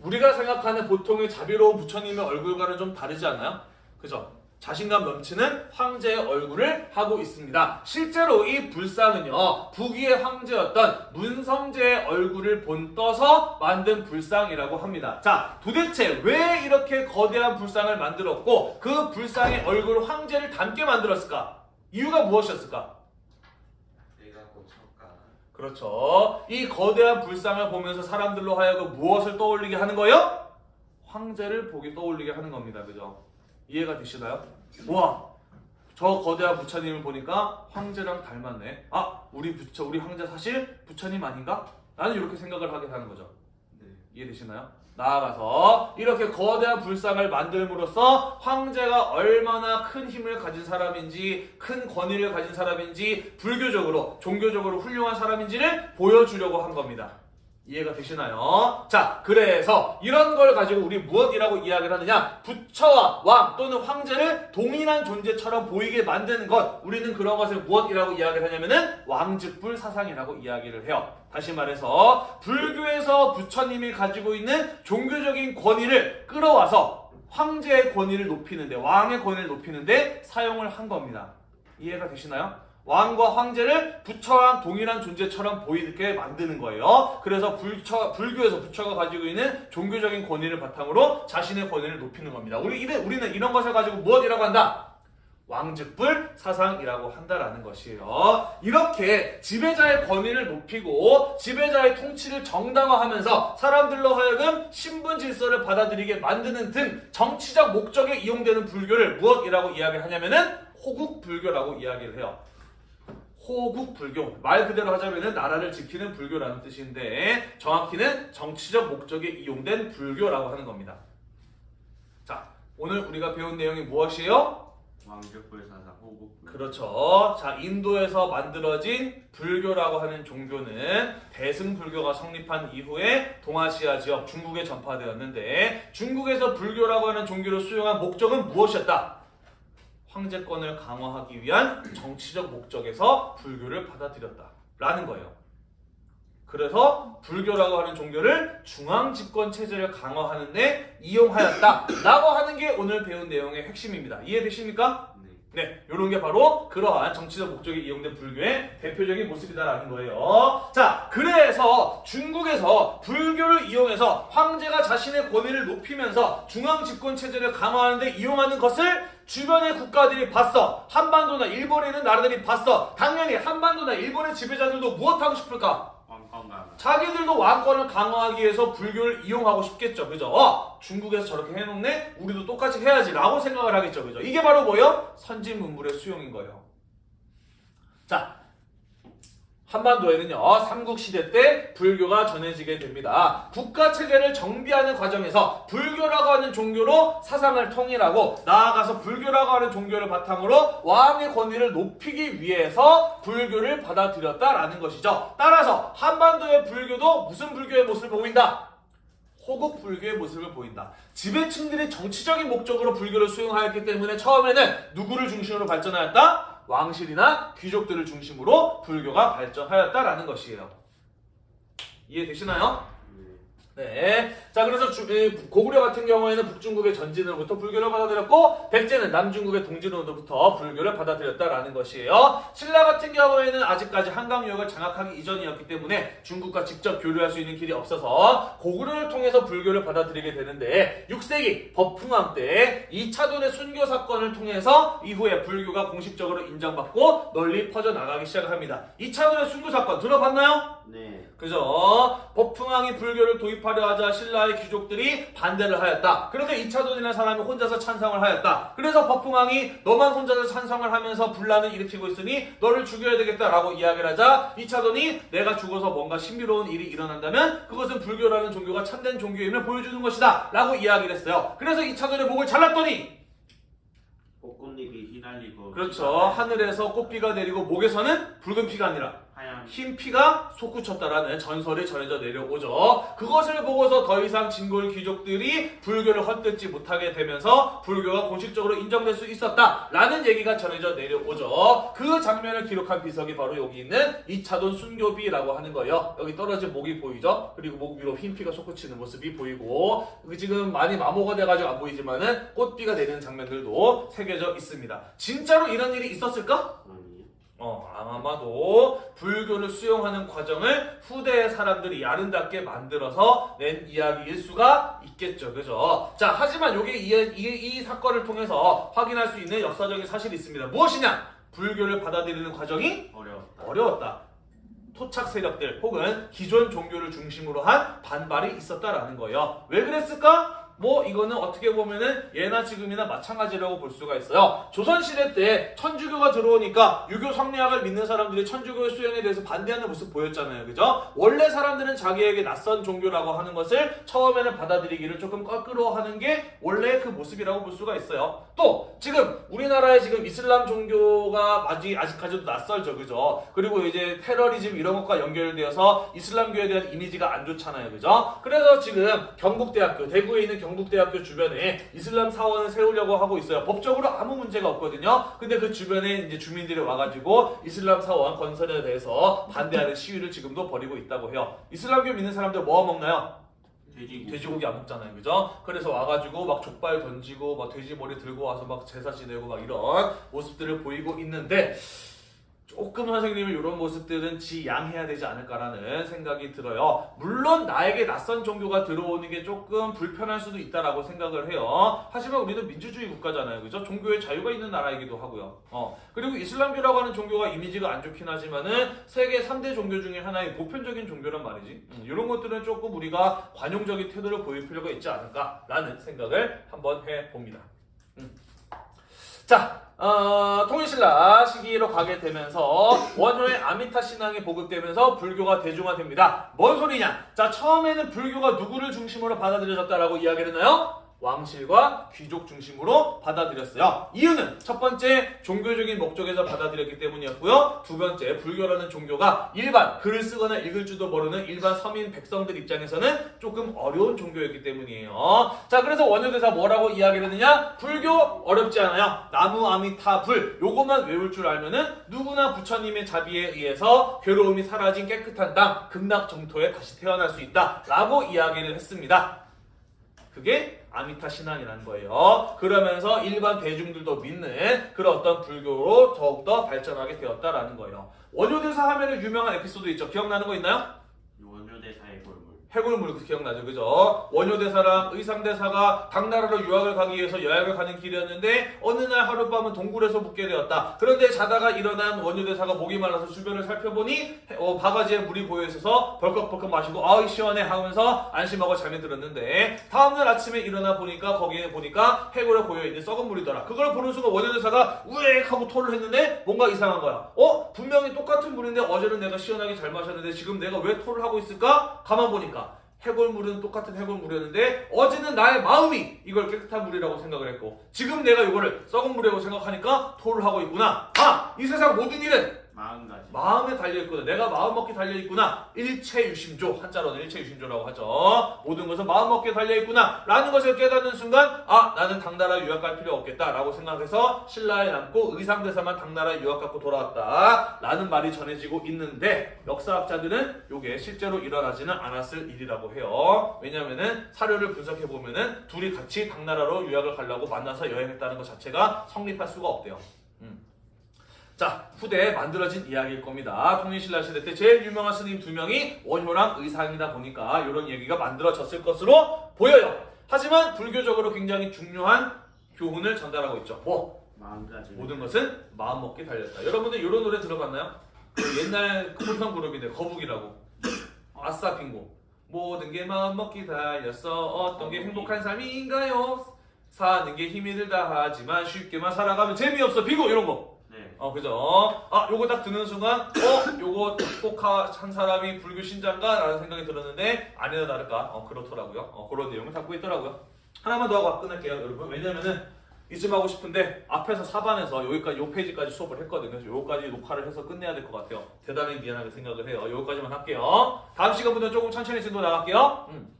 우리가 생각하는 보통의 자비로운 부처님의 얼굴과는 좀 다르지 않나요? 그죠? 자신감 넘치는 황제의 얼굴을 하고 있습니다. 실제로 이 불상은요, 북위의 황제였던 문성제의 얼굴을 본떠서 만든 불상이라고 합니다. 자, 도대체 왜 이렇게 거대한 불상을 만들었고, 그 불상의 얼굴 황제를 닮게 만들었을까? 이유가 무엇이었을까? 그렇죠. 이 거대한 불상을 보면서 사람들로 하여금 무엇을 떠올리게 하는 거예요? 황제를 보게 떠올리게 하는 겁니다. 그죠? 이해가 되시나요? 와, 저 거대한 부처님을 보니까 황제랑 닮았네. 아, 우리 부처, 우리 황제 사실 부처님 아닌가? 나는 이렇게 생각을 하게 하는 거죠. 네. 이해되시나요? 나아가서 이렇게 거대한 불상을 만들므로써 황제가 얼마나 큰 힘을 가진 사람인지 큰 권위를 가진 사람인지 불교적으로 종교적으로 훌륭한 사람인지를 보여주려고 한 겁니다. 이해가 되시나요? 자, 그래서 이런 걸 가지고 우리 무엇이라고 이야기를 하느냐? 부처와 왕 또는 황제를 동일한 존재처럼 보이게 만드는 것. 우리는 그런 것을 무엇이라고 이야기를 하냐면은 왕즉불 사상이라고 이야기를 해요. 다시 말해서 불교에서 부처님이 가지고 있는 종교적인 권위를 끌어와서 황제의 권위를 높이는데 왕의 권위를 높이는데 사용을 한 겁니다. 이해가 되시나요? 왕과 황제를 부처랑 동일한 존재처럼 보이게 만드는 거예요. 그래서 불처, 불교에서 부처가 가지고 있는 종교적인 권위를 바탕으로 자신의 권위를 높이는 겁니다. 우리, 우리는 이런 것을 가지고 무엇이라고 한다? 왕즉불 사상이라고 한다라는 것이에요. 이렇게 지배자의 권위를 높이고 지배자의 통치를 정당화하면서 사람들로 하여금 신분 질서를 받아들이게 만드는 등 정치적 목적에 이용되는 불교를 무엇이라고 이야기하냐면은 호국 불교라고 이야기를 해요. 호국 불교 말 그대로 하자면은 나라를 지키는 불교라는 뜻인데 정확히는 정치적 목적에 이용된 불교라고 하는 겁니다. 자, 오늘 우리가 배운 내용이 무엇이에요? 왕족불 사사 호국. 그렇죠. 자, 인도에서 만들어진 불교라고 하는 종교는 대승불교가 성립한 이후에 동아시아 지역 중국에 전파되었는데 중국에서 불교라고 하는 종교를 수용한 목적은 무엇이었다? 황제권을 강화하기 위한 정치적 목적에서 불교를 받아들였다. 라는 거예요. 그래서 불교라고 하는 종교를 중앙 집권 체제를 강화하는 데 이용하였다. 라고 하는 게 오늘 배운 내용의 핵심입니다. 이해되십니까? 네. 네, 이런 게 바로 그러한 정치적 목적에 이용된 불교의 대표적인 모습이다라는 거예요. 자, 그래서 중국에서 불교를 이용해서 황제가 자신의 권위를 높이면서 중앙 집권 체제를 강화하는 데 이용하는 것을 주변의 국가들이 봤어. 한반도나 일본에 있는 나라들이 봤어. 당연히 한반도나 일본의 지배자들도 무엇하고 싶을까? 자기들도 왕권을 강화하기 위해서 불교를 이용하고 싶겠죠. 그죠? 어, 중국에서 저렇게 해놓네? 우리도 똑같이 해야지. 라고 생각을 하겠죠. 그죠? 이게 바로 뭐예요? 선진 문물의 수용인 거예요. 자, 한반도에는요, 삼국시대 때 불교가 전해지게 됩니다. 국가 체계를 정비하는 과정에서 불교라고 하는 종교로 사상을 통일하고 나아가서 불교라고 하는 종교를 바탕으로 왕의 권위를 높이기 위해서 불교를 받아들였다라는 것이죠. 따라서 한반도의 불교도 무슨 불교의 모습을 보인다? 호국 불교의 모습을 보인다. 지배층들이 정치적인 목적으로 불교를 수용하였기 때문에 처음에는 누구를 중심으로 발전하였다? 왕실이나 귀족들을 중심으로 불교가 발전하였다라는 것이에요. 이해되시나요? 네. 네. 자, 그래서 주- 이 고구려 같은 경우에는 북중국의 전진으로부터 불교를 받아들였고, 백제는 남중국의 동진으로부터 불교를 받아들였다라는 것이에요. 신라 같은 경우에는 아직까지 한강 유역을 장악하기 이전이었기 때문에 중국과 직접 교류할 수 있는 길이 없어서 고구려를 통해서 불교를 받아들이게 되는데, 6세기 법흥왕 때 2차돈의 순교 사건을 통해서 이후에 불교가 공식적으로 인정받고 널리 퍼져나가기 시작합니다. 2차돈의 순교 사건 들어봤나요? 네. 그죠? 법흥왕이 불교를 도입하 려 하자 신라의 귀족들이 반대를 하였다. 그래서 이차돈이라는 사람이 혼자서 찬성을 하였다. 그래서 법흥왕이 너만 혼자서 찬성을 하면서 분란을 일으키고 있으니 너를 죽여야 되겠다라고 이야기를 하자 이차돈이 내가 죽어서 뭔가 신비로운 일이 일어난다면 그것은 불교라는 종교가 참된 종교임을 보여주는 것이다. 라고 이야기를 했어요. 그래서 이차돈의 목을 잘랐더니 꽃꽃잎이 휘날리고. 그렇죠. 하늘에서 꽃비가 내리고 목에서는 붉은 피가 아니라. 흰 피가 솟구쳤다라는 전설이 전해져 내려오죠. 그것을 보고서 더 이상 진골 귀족들이 불교를 헛듣지 못하게 되면서 불교가 공식적으로 인정될 수 있었다라는 얘기가 전해져 내려오죠. 그 장면을 기록한 비석이 바로 여기 있는 이차돈 순교비라고 하는 거예요. 여기 떨어진 목이 보이죠? 그리고 목 위로 흰 피가 솟구치는 모습이 보이고 그 지금 많이 마모가 돼가지고 안 보이지만은 꽃비가 내리는 장면들도 새겨져 있습니다. 진짜로 이런 일이 있었을까? 어, 아마도 불교를 수용하는 과정을 후대의 사람들이 아름답게 만들어서 낸 이야기일 수가 있겠죠. 그죠? 자, 하지만 요게 이, 이, 이 사건을 통해서 확인할 수 있는 역사적인 사실이 있습니다. 무엇이냐? 불교를 받아들이는 과정이 어려웠다. 어려웠다. 토착 세력들 혹은 기존 종교를 중심으로 한 반발이 있었다라는 거예요. 왜 그랬을까? 뭐 이거는 어떻게 보면은 예나 지금이나 마찬가지라고 볼 수가 있어요. 조선시대 때 천주교가 들어오니까 유교 성리학을 믿는 사람들이 천주교의 수행에 대해서 반대하는 모습 보였잖아요. 그죠? 원래 사람들은 자기에게 낯선 종교라고 하는 것을 처음에는 받아들이기를 조금 껄끄러워하는 게 원래 그 모습이라고 볼 수가 있어요. 또 지금 우리나라에 지금 이슬람 종교가 아직 아직까지도 낯설죠. 그죠? 그리고 이제 테러리즘 이런 것과 연결되어서 이슬람교에 대한 이미지가 안 좋잖아요. 그죠? 그래서 지금 경북대학교 대구에 있는 경 북대학교 주변에 이슬람 사원을 세우려고 하고 있어요. 법적으로 아무 문제가 없거든요. 근데 그 주변에 이제 주민들이 와가지고 이슬람 사원 건설에 대해서 반대하는 시위를 지금도 벌이고 있다고 해요. 이슬람교 믿는 사람들 뭐 먹나요? 돼지고기. 돼지고기 안 먹잖아요, 그죠? 그래서 와가지고 막 족발 던지고 막 돼지 머리 들고 와서 막 제사 지내고 막 이런 모습들을 보이고 있는데 조금 선생님은 이런 모습들은 지양해야 되지 않을까라는 생각이 들어요. 물론 나에게 낯선 종교가 들어오는 게 조금 불편할 수도 있다라고 생각을 해요. 하지만 우리는 민주주의 국가잖아요, 그죠? 종교의 자유가 있는 나라이기도 하고요. 어 그리고 이슬람교라고 하는 종교가 이미지가 안 좋긴 하지만은 세계 3대 종교 중에 하나의 보편적인 종교란 말이지. 음, 이런 것들은 조금 우리가 관용적인 태도를 보일 필요가 있지 않을까라는 생각을 한번 해봅니다. 음. 자, 어, 통일신라 시기로 가게 되면서 원효의 아미타 신앙이 보급되면서 불교가 대중화됩니다. 뭔 소리냐? 자, 처음에는 불교가 누구를 중심으로 받아들여졌다라고 이야기를 했나요? 왕실과 귀족 중심으로 받아들였어요. 이유는 첫 번째 종교적인 목적에서 받아들였기 때문이었고요. 두 번째 불교라는 종교가 일반 글을 쓰거나 읽을 줄도 모르는 일반 서민 백성들 입장에서는 조금 어려운 종교였기 때문이에요. 자 그래서 원효대사 뭐라고 이야기를 했느냐? 불교 어렵지 않아요. 나무 아미타 불 요것만 외울 줄 알면은 누구나 부처님의 자비에 의해서 괴로움이 사라진 깨끗한 땅 극락 정토에 다시 태어날 수 있다 라고 이야기를 했습니다. 그게 아미타 신앙이라는 거예요. 그러면서 일반 대중들도 믿는 그런 어떤 불교로 더욱더 발전하게 되었다라는 거예요. 원효대사 하면은 유명한 에피소드 있죠. 기억나는 거 있나요? 해골물 기억나죠, 그죠? 원효대사랑 의상대사가 당나라로 유학을 가기 위해서 여행을 가는 길이었는데 어느 날 하룻밤은 동굴에서 묵게 되었다. 그런데 자다가 일어난 원효대사가 목이 말라서 주변을 살펴보니 어, 바가지에 물이 고여 있어서 벌컥벌컥 마시고 아이 시원해 하면서 안심하고 잠이 들었는데 다음날 아침에 일어나 보니까 거기에 보니까 해골에 고여 있는 썩은 물이더라. 그걸 보는 순간 원효대사가 우엑 하고 토를 했는데 뭔가 이상한 거야. 어? 분명히 똑같은 물인데 어제는 내가 시원하게 잘 마셨는데 지금 내가 왜 토를 하고 있을까? 가만 보니까 해골물은 똑같은 해골물이었는데 어제는 나의 마음이 이걸 깨끗한 물이라고 생각을 했고 지금 내가 이거를 썩은 물이라고 생각하니까 토를 하고 있구나. 아! 이 세상 모든 일은 마음가짐. 마음에 달려있구나. 내가 마음 먹기 달려있구나. 일체유심조. 한자로는 일체유심조라고 하죠. 모든 것은 마음 먹기에 달려있구나. 라는 것을 깨닫는 순간, 아, 나는 당나라 유학 갈 필요 없겠다. 라고 생각해서 신라에 남고 의상대사만 당나라 유학 갖고 돌아왔다. 라는 말이 전해지고 있는데, 역사학자들은 이게 실제로 일어나지는 않았을 일이라고 해요. 왜냐면은 사료를 분석해보면은 둘이 같이 당나라로 유학을 가려고 만나서 여행했다는 것 자체가 성립할 수가 없대요. 음. 자, 후대에 만들어진 이야기일 겁니다. 통일신라 시대 때 제일 유명한 스님 두 명이 원효랑 의상이다 보니까 이런 얘기가 만들어졌을 것으로 보여요. 하지만 불교적으로 굉장히 중요한 교훈을 전달하고 있죠. 뭐? 마음가짐. 모든 것은 마음먹기 달렸다. 여러분들 이런 노래 들어봤나요? 그 옛날 혼성 그룹인데 거북이라고. 아싸 빙고. 모든 게 마음먹기 달렸어. 어떤 게 행복한 삶인가요? 사는 게 힘이 들다 하지만 쉽게만 살아가면 재미없어. 빙고 이런 거. 네. 어 그죠? 아 요거 딱 듣는 순간 어 요거 작곡한 사람이 불교 신자인가? 라는 생각이 들었는데 아니나 다를까 어 그렇더라고요 어 그런 내용을 담고 있더라고요 하나만 더 하고 끝낼게요 여러분 왜냐면은 이쯤 하고 싶은데 앞에서 4반에서 여기까지 요 페이지까지 수업을 했거든요 그래서 요거까지 녹화를 해서 끝내야 될 것 같아요 대단히 미안하게 생각을 해요 요거까지만 할게요 다음 시간부터는 조금 천천히 진도 나갈게요 음.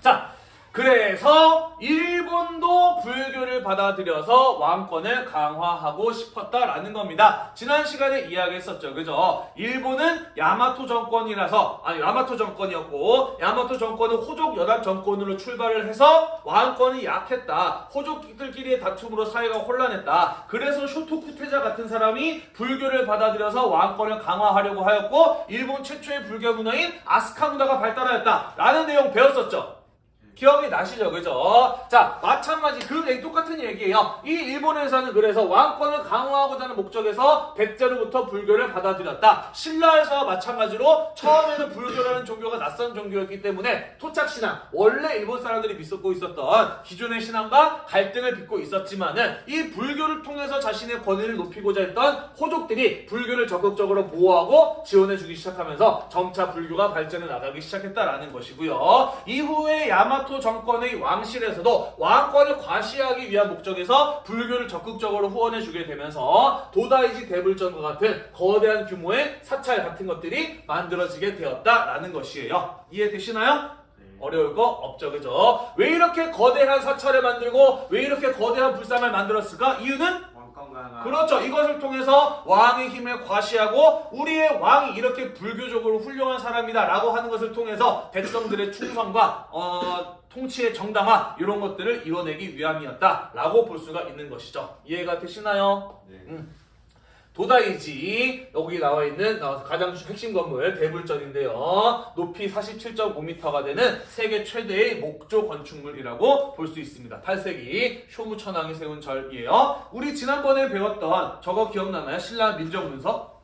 자 그래서 일본도 불교를 받아들여서 왕권을 강화하고 싶었다라는 겁니다. 지난 시간에 이야기했었죠. 그죠? 일본은 야마토 정권이라서 아니 야마토 정권이었고 야마토 정권은 호족 연합 정권으로 출발을 해서 왕권이 약했다. 호족들끼리의 다툼으로 사회가 혼란했다. 그래서 쇼토쿠테자 같은 사람이 불교를 받아들여서 왕권을 강화하려고 하였고 일본 최초의 불교 문화인 아스카 문화가 발달하였다라는 내용 배웠었죠. 기억이 나시죠, 그죠? 자, 마찬가지 그 얘기 똑같은 얘기예요. 이 일본에서는 그래서 왕권을 강화하고자 하는 목적에서 백제로부터 불교를 받아들였다. 신라에서 마찬가지로 처음에는 불교라는 종교가 낯선 종교였기 때문에 토착 신앙, 원래 일본 사람들이 믿고 있었던 기존의 신앙과 갈등을 빚고 있었지만은 이 불교를 통해서 자신의 권위를 높이고자 했던 호족들이 불교를 적극적으로 보호하고 지원해주기 시작하면서 점차 불교가 발전해 나가기 시작했다라는 것이고요. 이후에 야마 토 정권의 왕실에서도 왕권을 과시하기 위한 목적에서 불교를 적극적으로 후원해주게 되면서 도다이지 대불전과 같은 거대한 규모의 사찰 같은 것들이 만들어지게 되었다라는 것이에요. 이해되시나요? 네. 어려울 거 없죠, 그죠? 왜 이렇게 거대한 사찰을 만들고 왜 이렇게 거대한 불상을 만들었을까? 이유는. 그렇죠. 이것을 통해서 왕의 힘을 과시하고 우리의 왕이 이렇게 불교적으로 훌륭한 사람이다 라고 하는 것을 통해서 백성들의 충성과 어, 통치의 정당화 이런 것들을 이뤄내기 위함이었다 라고 볼 수가 있는 것이죠. 이해가 되시나요? 네. 도다이지 여기 나와 있는 어, 가장 핵심 건물 대불전인데요. 높이 47.5m가 되는 세계 최대의 목조 건축물이라고 볼 수 있습니다. 8세기 쇼무천왕이 세운 절이에요. 우리 지난번에 배웠던 저거 기억나나요? 신라 민정문서?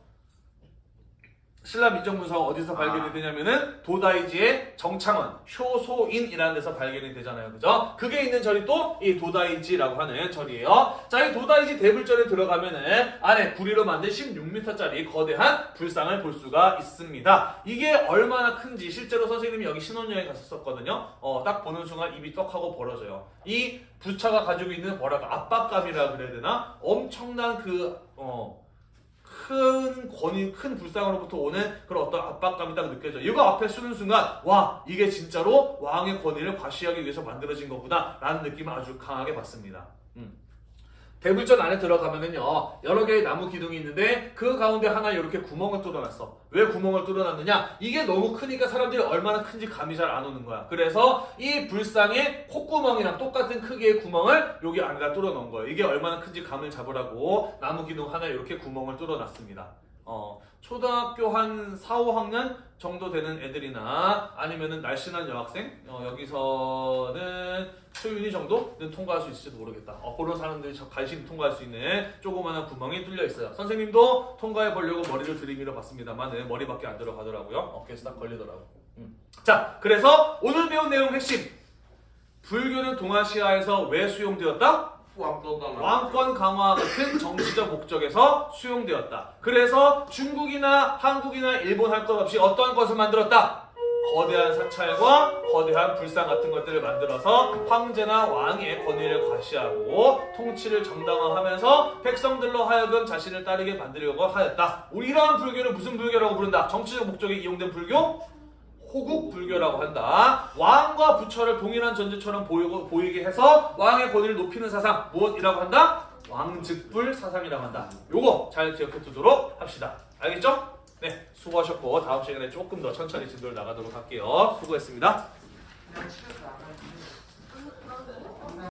신라 민정문서가 어디서 발견이 되냐면은 도다이지의 정창원 효소인이라는 데서 발견이 되잖아요. 그죠? 그게 있는 절이 또 이 도다이지라고 하는 절이에요. 자, 이 도다이지 대불절에 들어가면은 안에 구리로 만든 16m짜리 거대한 불상을 볼 수가 있습니다. 이게 얼마나 큰지 실제로 선생님이 여기 신혼여행 갔었거든요. 어, 딱 보는 순간 입이 떡 하고 벌어져요. 이 부차가 가지고 있는 뭐랄까 압박감이라 그래야 되나? 엄청난 그 어, 큰 권위, 큰 불상으로부터 오는 그런 어떤 압박감이 딱 느껴져. 이거 앞에 쓰는 순간, 와, 이게 진짜로 왕의 권위를 과시하기 위해서 만들어진 거구나, 라는 느낌을 아주 강하게 받습니다. 음. 대불전 안에 들어가면은요, 여러 개의 나무 기둥이 있는데, 그 가운데 하나 이렇게 구멍을 뚫어놨어. 왜 구멍을 뚫어놨느냐? 이게 너무 크니까 사람들이 얼마나 큰지 감이 잘 안 오는 거야. 그래서 이 불상의 콧구멍이랑 똑같은 크기의 구멍을 여기 안에다 뚫어놓은 거예요. 이게 얼마나 큰지 감을 잡으라고 나무 기둥 하나 이렇게 구멍을 뚫어놨습니다. 어, 초등학교 한 4, 5학년 정도 되는 애들이나 아니면은 날씬한 여학생 어, 여기서는 소윤이 정도는 통과할 수 있을지도 모르겠다. 어, 그런 사람들이 저 간신히 통과할 수 있는 조그마한 구멍이 뚫려 있어요. 선생님도 통과해 보려고 머리를 들이밀어 봤습니다만은 머리밖에 안 들어가더라고요. 어깨에서 딱 걸리더라고. 음. 자, 그래서 오늘 배운 내용 핵심. 불교는 동아시아에서 왜 수용되었다? 왕권 강화 같은 정치적 목적에서 수용되었다. 그래서 중국이나 한국이나 일본 할 것 없이 어떤 것을 만들었다? 거대한 사찰과 거대한 불상 같은 것들을 만들어서 황제나 왕의 권위를 과시하고 통치를 정당화하면서 백성들로 하여금 자신을 따르게 만들려고 하였다. 우리 이러한 불교는 무슨 불교라고 부른다? 정치적 목적에 이용된 불교? 호국 불교라고 한다. 왕과 부처를 동일한 존재처럼 보이게 해서 왕의 권위를 높이는 사상 무엇이라고 한다? 왕즉불 사상이라고 한다. 요거 잘 기억해 두도록 합시다. 알겠죠? 네, 수고하셨고 다음 시간에 조금 더 천천히 진도를 나가도록 할게요. 수고했습니다.